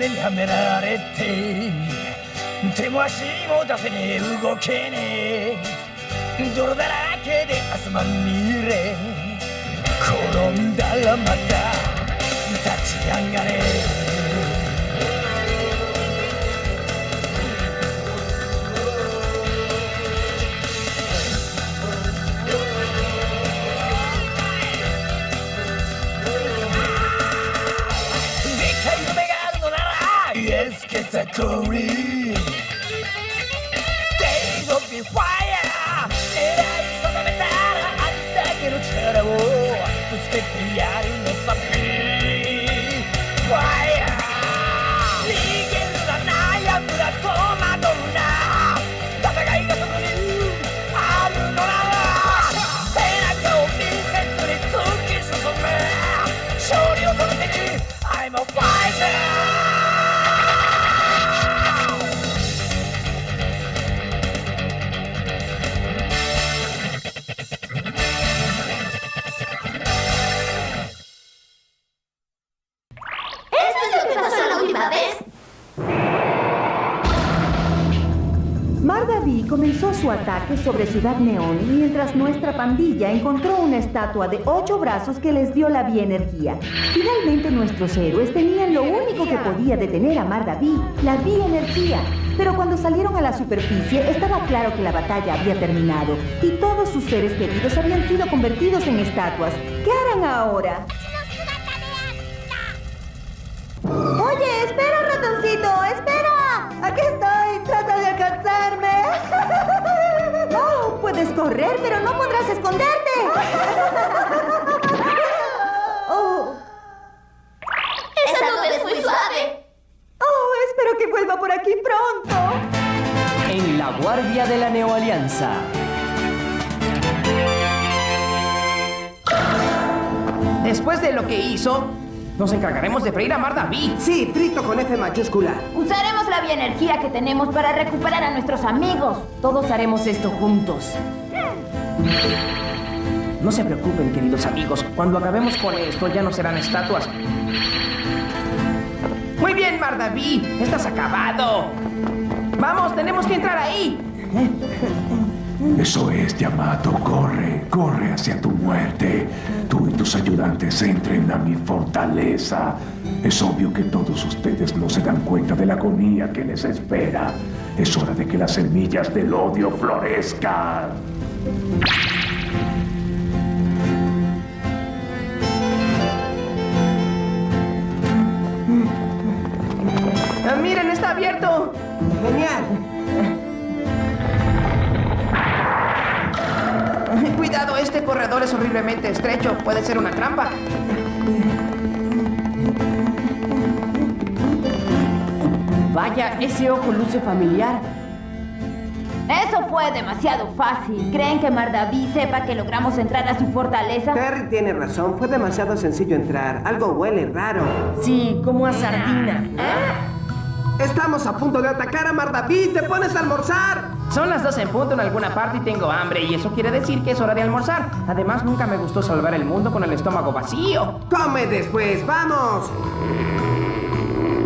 目にはめられて手も足も出せねえ。動けねえ。泥だらけで汗まみれ。転んだらまた立ち上がれ。it's a curry. Days of fire, and I saw the metal, I decided the iron. Última vez! Mardaví comenzó su ataque sobre Ciudad Neón mientras nuestra pandilla encontró una estatua de ocho brazos que les dio la bienergía. Finalmente nuestros héroes tenían lo único que podía detener a Mardaví, la bienergía. Pero cuando salieron a la superficie estaba claro que la batalla había terminado y todos sus seres queridos habían sido convertidos en estatuas. ¿Qué harán ahora? Oye, espera, ratoncito, espera. Aquí estoy, trata de alcanzarme. Oh, puedes correr, pero no podrás esconderte. Oh, ¡Esa nube es muy suave! oh, espero que vuelva por aquí pronto. En la Guardia de la Neoalianza. Después de lo que hizo, nos encargaremos de freír a Mardaví. Sí, frito con F mayúscula. Usaremos la bioenergía que tenemos para recuperar a nuestros amigos. Todos haremos esto juntos. No se preocupen, queridos amigos. Cuando acabemos con esto, ya no serán estatuas. Muy bien, Mardaví. Estás acabado. Vamos, tenemos que entrar ahí. Eso es, Yamato. Corre, corre hacia tu muerte. Tú y tus ayudantes entren a mi fortaleza. Es obvio que todos ustedes no se dan cuenta de la agonía que les espera. Es hora de que las semillas del odio florezcan. Ah, miren, está abierto. Genial. Este corredor es horriblemente estrecho. Puede ser una trampa. Vaya, ese ojo luce familiar. Eso fue demasiado fácil. ¿Creen que Mardaví sepa que logramos entrar a su fortaleza? Terry tiene razón. Fue demasiado sencillo entrar. Algo huele raro. Sí, como a sardina. Estamos a punto de atacar a Mardaví. ¿Te pones a almorzar? Son las 12 en punto en alguna parte y tengo hambre, y eso quiere decir que es hora de almorzar. Además, nunca me gustó salvar el mundo con el estómago vacío. Come después. ¡Vamos!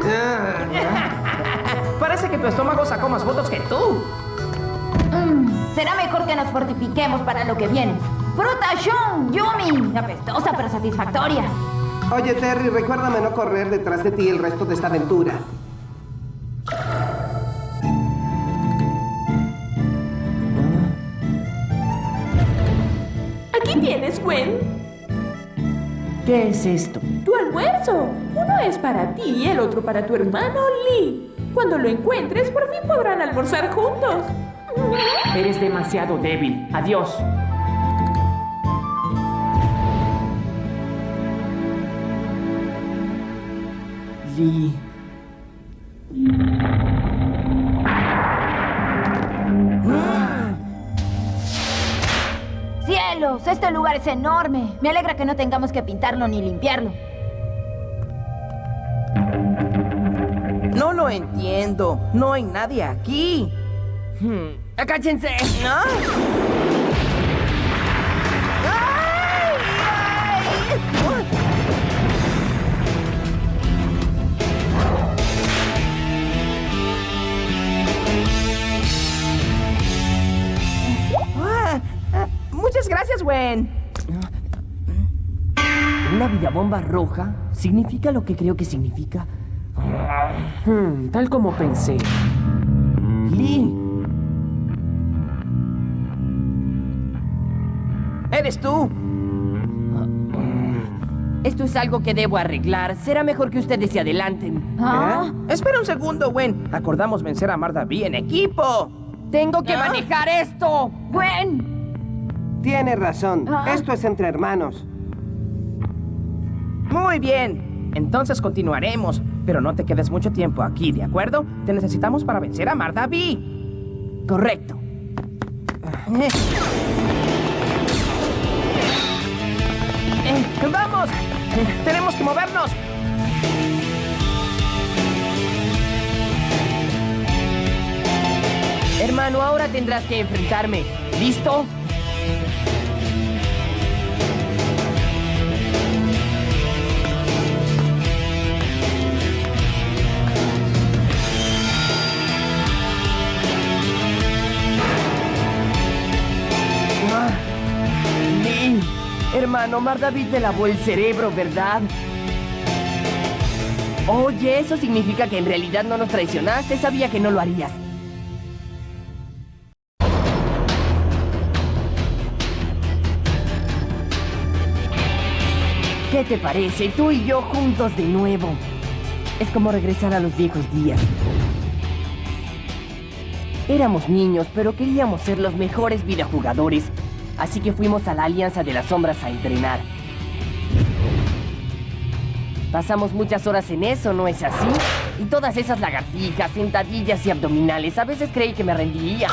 Parece que tu estómago sacó más votos que tú. Mm, será mejor que nos fortifiquemos para lo que viene. ¡Fruta Shun! ¡Yumi! Apestosa pero satisfactoria. Oye, Terry, recuérdame no correr detrás de ti el resto de esta aventura. Aquí tienes, Gwen. ¿Qué es esto? Tu almuerzo. Uno es para ti y el otro para tu hermano Lee. Cuando lo encuentres, por fin podrán almorzar juntos. Eres demasiado débil. Adiós. Lee. Este lugar es enorme. Me alegra que no tengamos que pintarlo ni limpiarlo. No lo entiendo. No hay nadie aquí. Hmm. ¡Acáchense! ¿No? Gwen. ¿Una vidabomba roja? ¿Significa lo que creo que significa? Hmm, tal como pensé. Lee, ¿Eres tú? esto es algo que debo arreglar. Será mejor que ustedes se adelanten. ¿Ah? ¿Eh? Espera un segundo, Gwen. Acordamos vencer a Mardaví en equipo. ¡Tengo que manejar esto! Gwen. Tiene razón. Ah. Esto es entre hermanos. Muy bien. Entonces continuaremos. Pero no te quedes mucho tiempo aquí, ¿de acuerdo? Te necesitamos para vencer a Mardaví. Correcto. Eh. Eh, ¡Vamos! Eh, ¡Tenemos que movernos! Hermano, ahora tendrás que enfrentarme. ¿Listo? Hermano, Mar David te lavó el cerebro, ¿verdad? Oye, eso significa que en realidad no nos traicionaste. Sabía que no lo harías. ¿Qué te parece? Tú y yo juntos de nuevo. Es como regresar a los viejos días. Éramos niños, pero queríamos ser los mejores videojugadores. Así que fuimos a la Alianza de las Sombras a entrenar. Pasamos muchas horas en eso, ¿no es así? Y todas esas lagartijas, sentadillas y abdominales, a veces creí que me rendiría.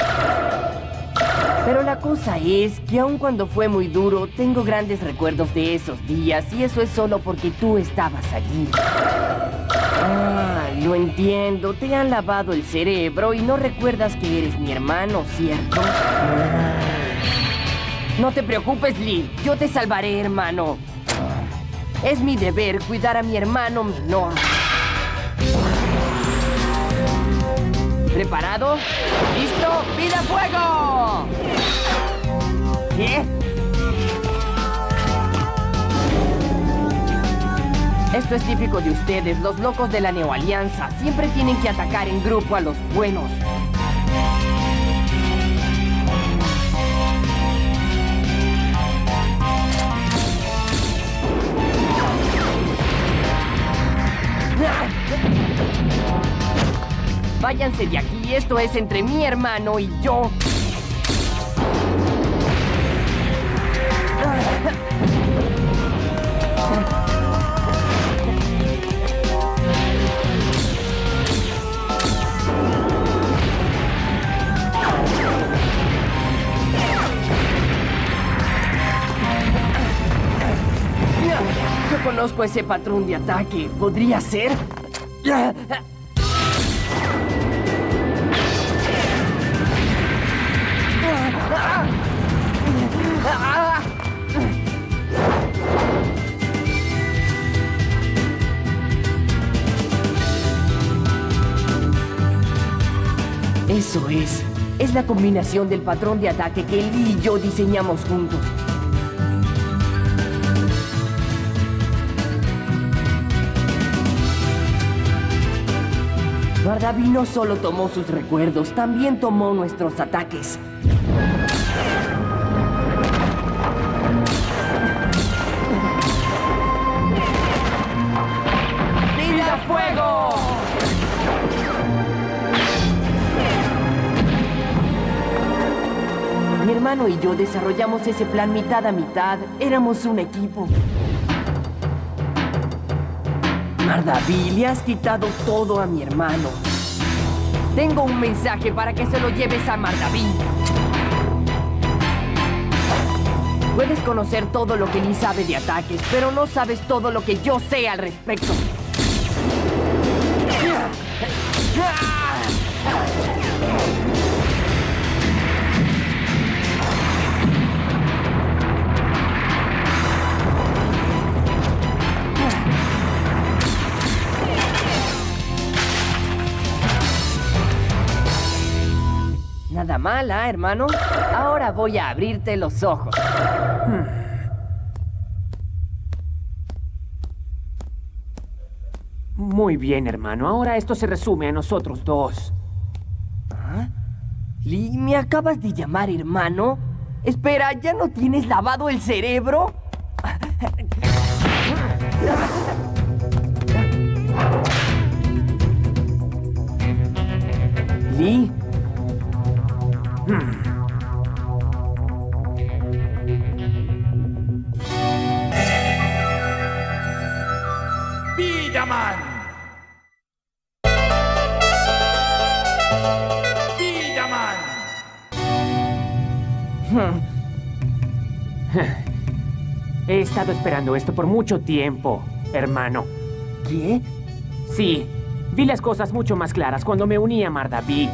Pero la cosa es que aun cuando fue muy duro, tengo grandes recuerdos de esos días y eso es solo porque tú estabas allí. Ah, lo entiendo, te han lavado el cerebro y no recuerdas que eres mi hermano, ¿cierto? No te preocupes, Lee, yo te salvaré, hermano. Es mi deber cuidar a mi hermano menor. ¿Preparado? ¿Listo? ¡Vida fuego! ¿Qué? Esto es típico de ustedes, los locos de la Neoalianza. Siempre tienen que atacar en grupo a los buenos. Váyanse de aquí, esto es entre mi hermano y yo. Yo conozco ese patrón de ataque. ¿Podría ser? Eso es. Es la combinación del patrón de ataque que Lee y yo diseñamos juntos. Bardaví no solo tomó sus recuerdos, también tomó nuestros ataques. ¡Vida fuego! Mi hermano y yo desarrollamos ese plan mitad a mitad. Éramos un equipo. Mardaví, le has quitado todo a mi hermano. Tengo un mensaje para que se lo lleves a Mardaví. Puedes conocer todo lo que Lee sabe de ataques, pero no sabes todo lo que yo sé al respecto. Mala, hermano. Ahora voy a abrirte los ojos. Muy bien, hermano. Ahora esto se resume a nosotros dos. Lee, ¿me acabas de llamar hermano? Espera, ¿ya no tienes lavado el cerebro? Lee. ¡Villaman! ¡Villaman! He estado esperando esto por mucho tiempo, hermano. ¿Qué? Sí, vi las cosas mucho más claras cuando me uní a Mardaví.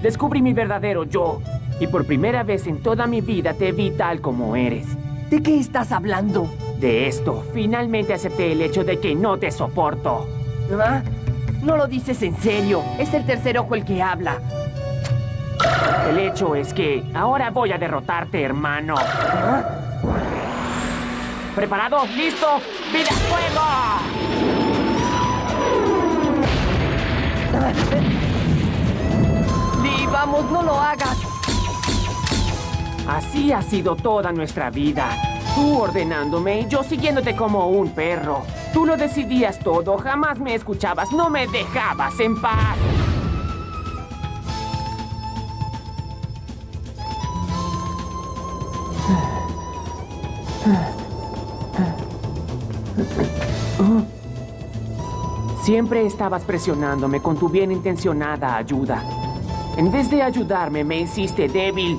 Descubrí mi verdadero yo. Y por primera vez en toda mi vida te vi tal como eres. ¿De qué estás hablando? De esto, finalmente acepté el hecho de que no te soporto. ¿Ah? No lo dices en serio. Es el tercer ojo el que habla. El hecho es que ahora voy a derrotarte, hermano. ¿Preparado? ¿Listo? ¡Vida fuego! Lee, vamos, no lo hagas. Así ha sido toda nuestra vida. Tú ordenándome y yo siguiéndote como un perro. Tú lo decidías todo, jamás me escuchabas, no me dejabas en paz. Siempre estabas presionándome con tu bien intencionada ayuda. En vez de ayudarme, me hiciste débil.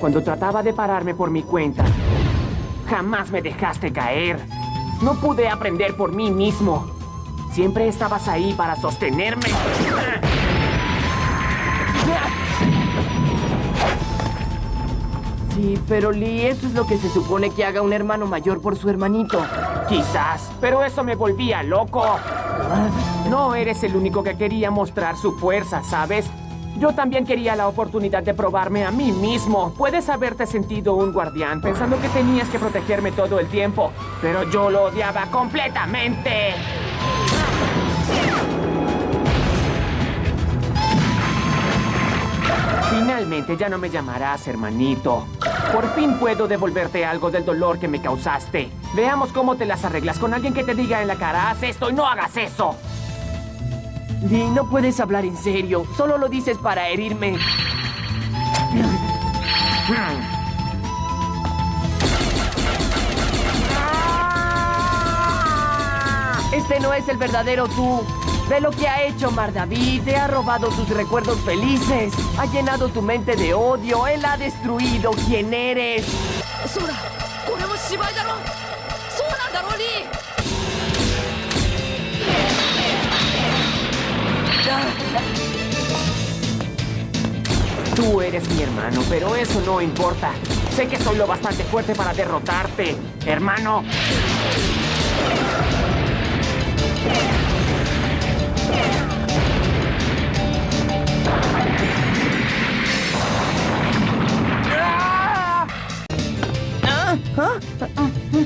Cuando trataba de pararme por mi cuenta, jamás me dejaste caer. No pude aprender por mí mismo. Siempre estabas ahí para sostenerme. Sí, pero Lee, eso es lo que se supone que haga un hermano mayor por su hermanito. Quizás, pero eso me volvía loco. No eres el único que quería mostrar su fuerza, ¿sabes? Yo también quería la oportunidad de probarme a mí mismo. Puedes haberte sentido un guardián pensando que tenías que protegerme todo el tiempo, pero yo lo odiaba completamente. Finalmente ya no me llamarás hermanito. Por fin puedo devolverte algo del dolor que me causaste. Veamos cómo te las arreglas con alguien que te diga en la cara, haz esto y no hagas eso. Lee, no puedes hablar en serio. Solo lo dices para herirme. Este no es el verdadero tú. Ve lo que ha hecho Mardaví. Te ha robado tus recuerdos felices. Ha llenado tu mente de odio. Él ha destruido quién eres. Tú eres mi hermano, pero eso no importa. Sé que soy lo bastante fuerte para derrotarte, hermano.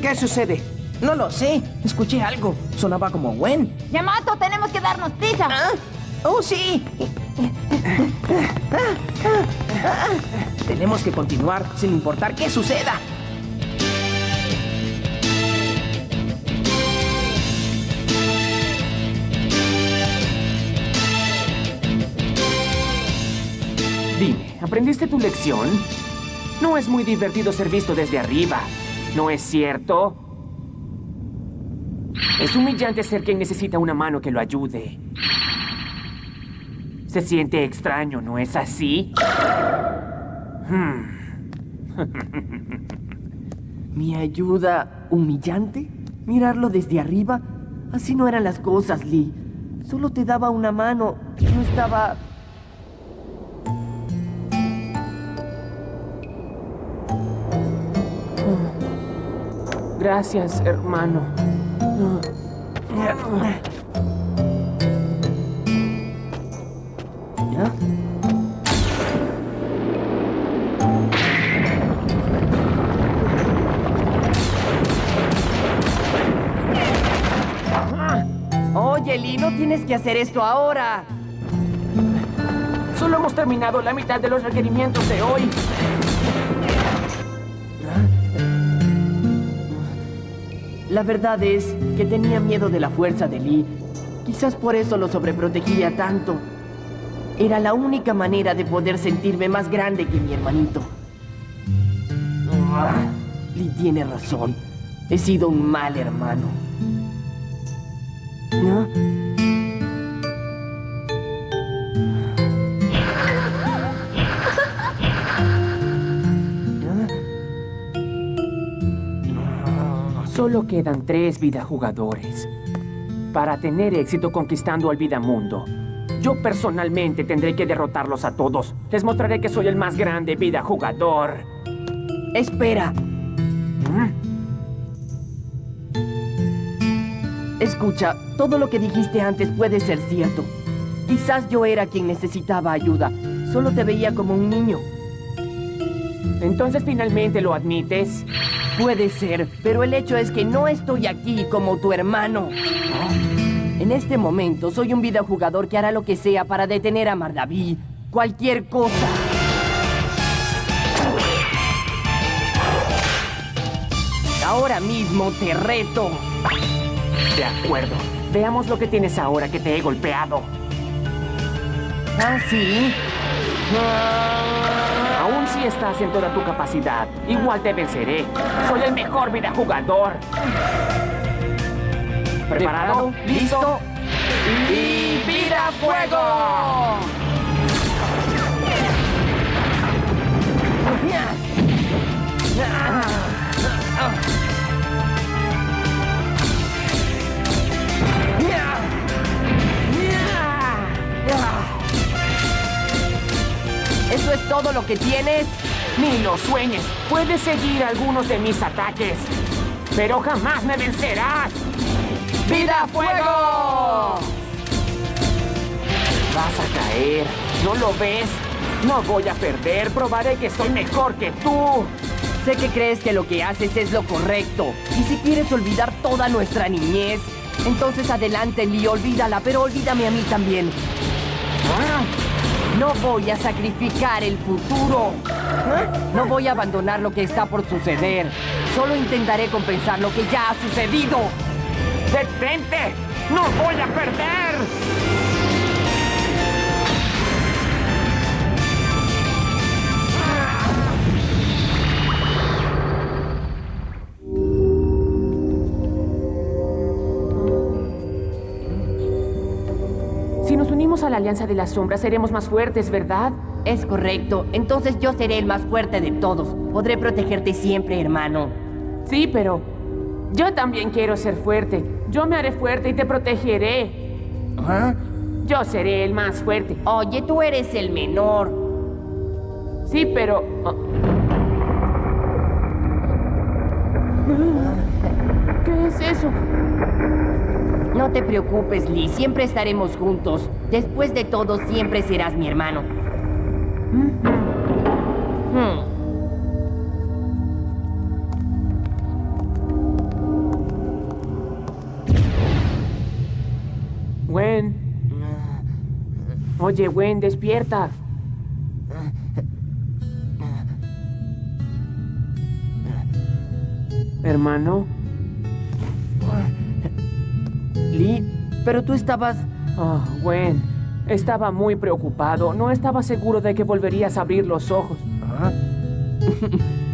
¿Qué sucede? No lo sé. Escuché algo. Sonaba como Gwen. Yamato, tenemos que darnos prisa. ¿Ah? ¡Oh, sí! Tenemos que continuar sin importar qué suceda. Dime, ¿aprendiste tu lección? No es muy divertido ser visto desde arriba, ¿no es cierto? Es humillante ser quien necesita una mano que lo ayude. Se siente extraño, ¿no es así? Hmm. ¿Mi ayuda humillante? ¿Mirarlo desde arriba? Así no eran las cosas, Lee. Solo te daba una mano. No estaba... Gracias, hermano. Oye, Lee, no tienes que hacer esto ahora. Solo hemos terminado la mitad de los requerimientos de hoy. La verdad es que tenía miedo de la fuerza de Lee. Quizás por eso lo sobreprotegía tanto. Era la única manera de poder sentirme más grande que mi hermanito. Ah, Lee tiene razón. He sido un mal hermano. ¿No? Solo quedan tres vidajugadores. Para tener éxito conquistando al Vidamundo, yo personalmente tendré que derrotarlos a todos. Les mostraré que soy el más grande vidajugador. Espera. Escucha, todo lo que dijiste antes puede ser cierto. Quizás yo era quien necesitaba ayuda. Solo te veía como un niño. Entonces finalmente lo admites. Puede ser, pero el hecho es que no estoy aquí como tu hermano. En este momento soy un videojugador que hará lo que sea para detener a Mardaví. Cualquier cosa. Ahora mismo te reto. De acuerdo. Veamos lo que tienes ahora que te he golpeado. ¿Ah, sí? Aún si estás en toda tu capacidad, igual te venceré. Soy el mejor videojugador. ¿Preparado? ¿Listo? ¡Y vida fuego! ¿Eso es todo lo que tienes? Ni lo sueñes. Puedes seguir algunos de mis ataques. Pero jamás me vencerás. ¡Vida fuego! Vas a caer. ¿No lo ves? No voy a perder. Probaré que soy mejor que tú. Sé que crees que lo que haces es lo correcto. Y si quieres olvidar toda nuestra niñez, entonces adelante, Lee, olvídala, pero olvídame a mí también. No voy a sacrificar el futuro. No voy a abandonar lo que está por suceder. Solo intentaré compensar lo que ya ha sucedido. ¡Detente! ¡No voy a perder! Si nos unimos a la Alianza de las Sombras, seremos más fuertes, ¿verdad? Es correcto. Entonces yo seré el más fuerte de todos. Podré protegerte siempre, hermano. Sí, pero yo también quiero ser fuerte. Yo me haré fuerte y te protegeré. ¿Ah? Yo seré el más fuerte. Oye, tú eres el menor. Sí, pero... oh. ¿Qué es eso? No te preocupes, Lee. Siempre estaremos juntos. Después de todo, siempre serás mi hermano. Hmm. Oye, Gwen, despierta. Hermano. Lee, pero tú estabas... Oh, Gwen. Estaba muy preocupado. No estaba seguro de que volverías a abrir los ojos.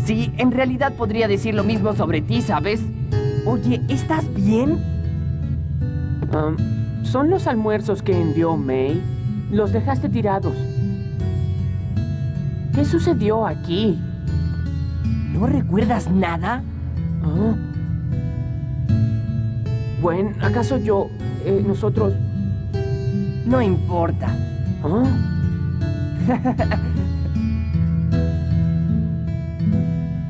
Sí, en realidad podría decir lo mismo sobre ti, ¿sabes? Oye, ¿estás bien? Um, son los almuerzos que envió May. Los dejaste tirados. ¿Qué sucedió aquí? ¿No recuerdas nada? Ah. Gwen, ¿acaso yo... eh, nosotros... No importa. ¿Ah?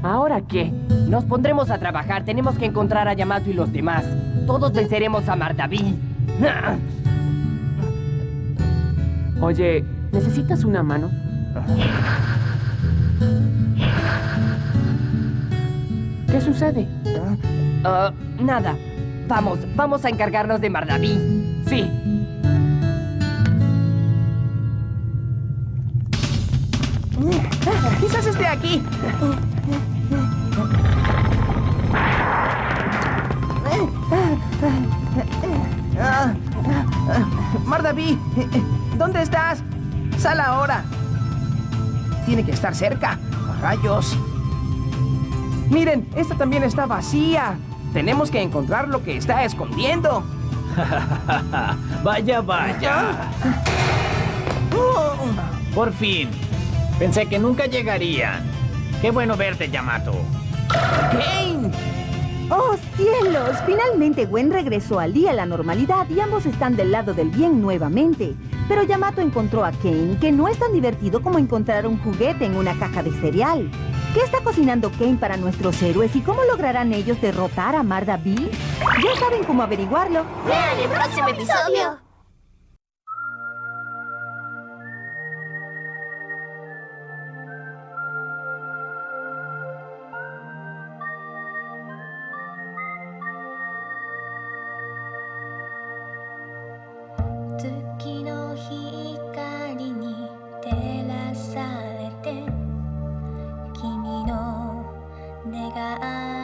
¿Ahora qué? Nos pondremos a trabajar. Tenemos que encontrar a Yamato y los demás. Todos venceremos a Mardaví. Oye, ¿Necesitas una mano? ¿Qué sucede? Ah, nada. Vamos, vamos a encargarnos de Mardaví. Sí. Quizás esté aquí. Mardaví, ¿dónde estás? Sal ahora. Tiene que estar cerca. Rayos. Miren, esta también está vacía. Tenemos que encontrar lo que está escondiendo. vaya, vaya. Por fin. Pensé que nunca llegarían. Qué bueno verte, Yamato. Kane. ¡Oh, cielos! Finalmente Gwen regresó al día a la normalidad y ambos están del lado del bien nuevamente. Pero Yamato encontró a Kane, que no es tan divertido como encontrar un juguete en una caja de cereal. ¿Qué está cocinando Kane para nuestros héroes y cómo lograrán ellos derrotar a Marda B? Ya saben cómo averiguarlo. Vean el próximo episodio. 내가 아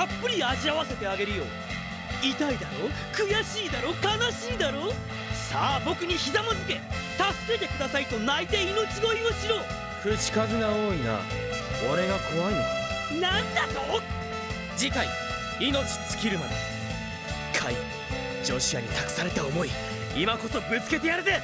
たっぷり味わわせてあげるよ。痛いだろ？悔しいだろ？悲しいだろ？さあ僕にひざまずけ。助けてくださいと泣いて命乞いをしろ。口数が多いな。俺が怖いのか？なんだと？次回「命尽きるまで」かい。女子アに託された思い今こそぶつけてやるぜ。